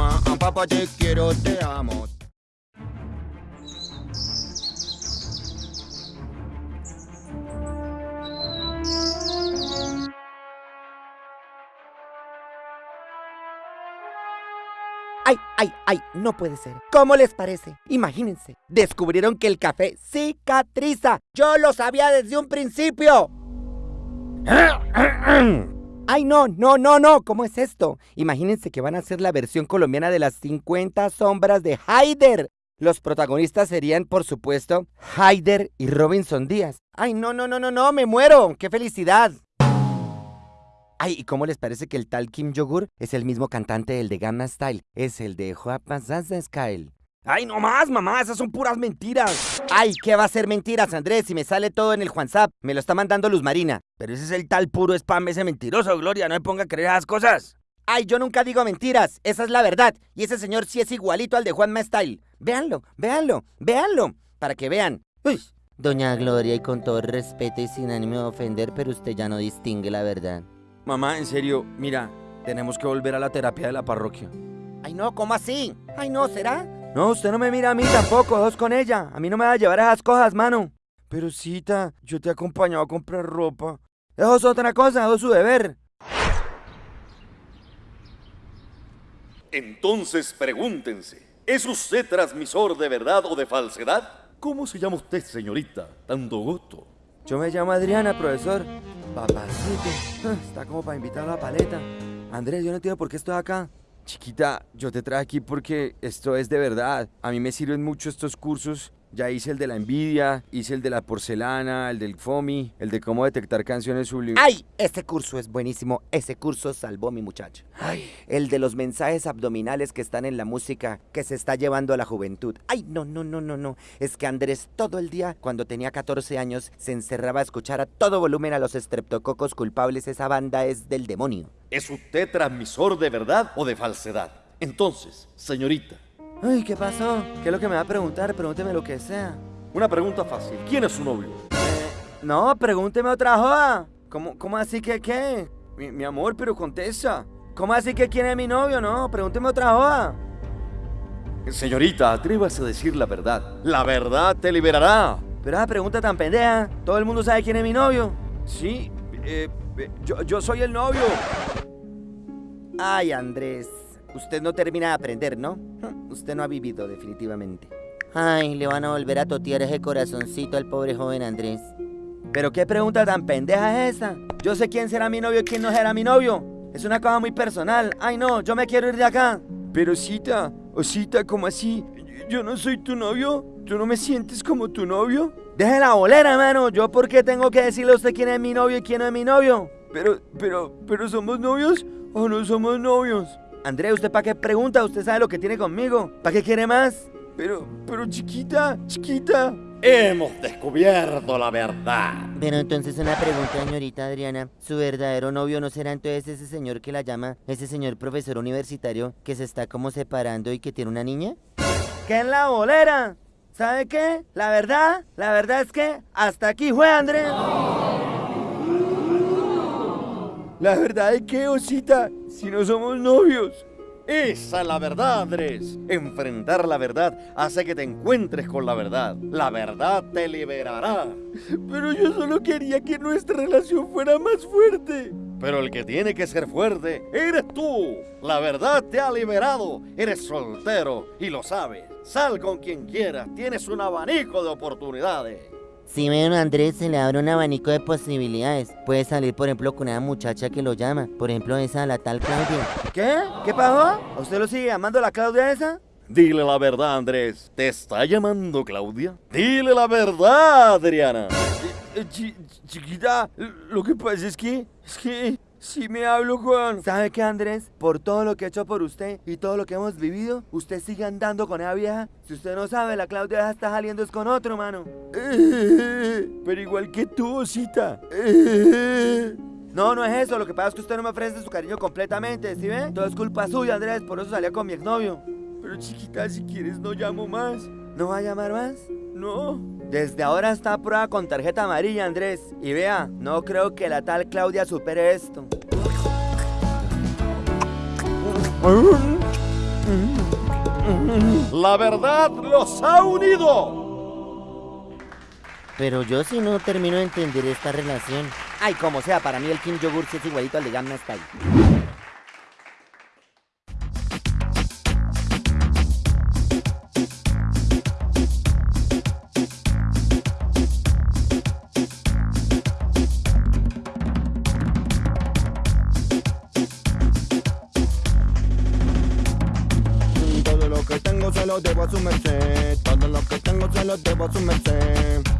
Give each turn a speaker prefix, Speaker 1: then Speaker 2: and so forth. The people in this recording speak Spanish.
Speaker 1: mamá, a papá te quiero, te amo.
Speaker 2: Ay, ay, ay, no puede ser. ¿Cómo les parece? Imagínense, descubrieron que el café cicatriza. Yo lo sabía desde un principio. Ay, no, no, no, no, ¿cómo es esto? Imagínense que van a hacer la versión colombiana de las 50 sombras de Haider. Los protagonistas serían, por supuesto, Haider y Robinson Díaz. Ay, no, no, no, no, no, me muero. ¡Qué felicidad! Ay, ¿y cómo les parece que el tal Kim Yogur es el mismo cantante del de Gamma Style? Es el de Juapasasa Style. Ay, no más, mamá, esas son puras mentiras. Ay, ¿qué va a ser mentiras, Andrés? Si me sale todo en el WhatsApp, me lo está mandando Luz Marina.
Speaker 3: Pero ese es el tal puro spam, ese mentiroso, Gloria, no me ponga a creer esas cosas.
Speaker 2: Ay, yo nunca digo mentiras, esa es la verdad. Y ese señor sí es igualito al de Juanma Style. Véanlo, véanlo, véanlo, para que vean. Uy. Doña Gloria, y con todo respeto y sin ánimo de ofender, pero usted ya no distingue la verdad.
Speaker 3: Mamá, en serio, mira, tenemos que volver a la terapia de la parroquia.
Speaker 2: Ay, no, ¿cómo así? Ay, no, ¿será?
Speaker 3: No, usted no me mira a mí tampoco, dos con ella. A mí no me va a llevar esas cosas, mano. Pero cita, yo te he acompañado a comprar ropa. Eso es otra cosa, eso es su deber.
Speaker 4: Entonces pregúntense, ¿es usted transmisor de verdad o de falsedad? ¿Cómo se llama usted, señorita? Tanto gusto.
Speaker 3: Yo me llamo Adriana, profesor. Papacito, ah, está como para invitar a la paleta. Andrés, yo no entiendo por qué estoy acá. Chiquita, yo te traje aquí porque esto es de verdad. A mí me sirven mucho estos cursos ya hice el de la envidia, hice el de la porcelana, el del FOMI, el de cómo detectar canciones sublimes.
Speaker 2: ¡Ay! Ese curso es buenísimo. Ese curso salvó a mi muchacho. ¡Ay! El de los mensajes abdominales que están en la música que se está llevando a la juventud. ¡Ay! No, no, no, no, no. Es que Andrés todo el día, cuando tenía 14 años, se encerraba a escuchar a todo volumen a los estreptococos culpables. Esa banda es del demonio.
Speaker 4: ¿Es usted transmisor de verdad o de falsedad? Entonces, señorita,
Speaker 3: Ay, ¿qué pasó? ¿Qué es lo que me va a preguntar? Pregúnteme lo que sea.
Speaker 4: Una pregunta fácil. ¿Quién es su novio?
Speaker 3: Eh, no, pregúnteme otra joda. ¿Cómo, ¿Cómo así que qué? Mi, amor, pero contesta. ¿Cómo así que quién es mi novio? No, pregúnteme otra joda.
Speaker 4: Señorita, atrévase a decir la verdad. La verdad te liberará.
Speaker 3: Pero esa pregunta tan pendeja. ¿Todo el mundo sabe quién es mi novio? Sí, eh, eh, yo, yo soy el novio.
Speaker 2: Ay, Andrés. Usted no termina de aprender, ¿no? Usted no ha vivido, definitivamente. Ay, le van a volver a totear ese corazoncito al pobre joven Andrés.
Speaker 3: ¿Pero qué pregunta tan pendeja es esa? Yo sé quién será mi novio y quién no será mi novio. Es una cosa muy personal. Ay, no, yo me quiero ir de acá. Pero Cita, o Cita, ¿cómo así? Yo no soy tu novio. ¿Tú no me sientes como tu novio? Deje la bolera, hermano. ¿Yo por qué tengo que decirle a usted quién es mi novio y quién no es mi novio? Pero, pero, pero ¿somos novios o no somos novios? André, ¿usted para qué pregunta? Usted sabe lo que tiene conmigo. ¿Para qué quiere más? Pero, pero chiquita, chiquita.
Speaker 4: Hemos descubierto la verdad.
Speaker 2: Pero entonces una pregunta, señorita Adriana. ¿Su verdadero novio no será entonces ese señor que la llama, ese señor profesor universitario que se está como separando y que tiene una niña?
Speaker 3: ¿Qué en la bolera? ¿Sabe qué? La verdad, la verdad es que hasta aquí fue Andrés. La verdad es que, Osita, si no somos novios.
Speaker 4: Esa es la verdad, Andrés. Enfrentar la verdad hace que te encuentres con la verdad. La verdad te liberará.
Speaker 3: Pero yo solo quería que nuestra relación fuera más fuerte.
Speaker 4: Pero el que tiene que ser fuerte eres tú. La verdad te ha liberado. Eres soltero y lo sabes. Sal con quien quieras. Tienes un abanico de oportunidades.
Speaker 2: Si ven a Andrés se le abre un abanico de posibilidades. Puede salir, por ejemplo, con una muchacha que lo llama. Por ejemplo, esa, la tal Claudia.
Speaker 3: ¿Qué? ¿Qué pasó? ¿Usted lo sigue llamando la Claudia esa?
Speaker 4: Dile la verdad, Andrés. ¿Te está llamando Claudia? Dile la verdad, Adriana.
Speaker 3: Eh, eh, chiquita, lo que pasa es que... Es que... Si me hablo, Juan. ¿Sabe qué, Andrés? Por todo lo que he hecho por usted y todo lo que hemos vivido, usted sigue andando con esa vieja. Si usted no sabe, la Claudia está saliendo es con otro, mano. Pero igual que tú, Osita. No, no es eso. Lo que pasa es que usted no me ofrece su cariño completamente, ¿sí ve? Todo es culpa suya, Andrés. Por eso salía con mi exnovio. Pero chiquita, si quieres no llamo más. ¿No va a llamar más? No. Desde ahora está a prueba con tarjeta amarilla, Andrés. Y vea, no creo que la tal Claudia supere esto.
Speaker 4: La verdad los ha unido.
Speaker 2: Pero yo sí no termino de entender esta relación.
Speaker 5: Ay, como sea, para mí el Kim Yogur sí es igualito al de Gamma Style.
Speaker 3: tengo celos, debo asumerte Todo lo que tengo celos, debo asumerte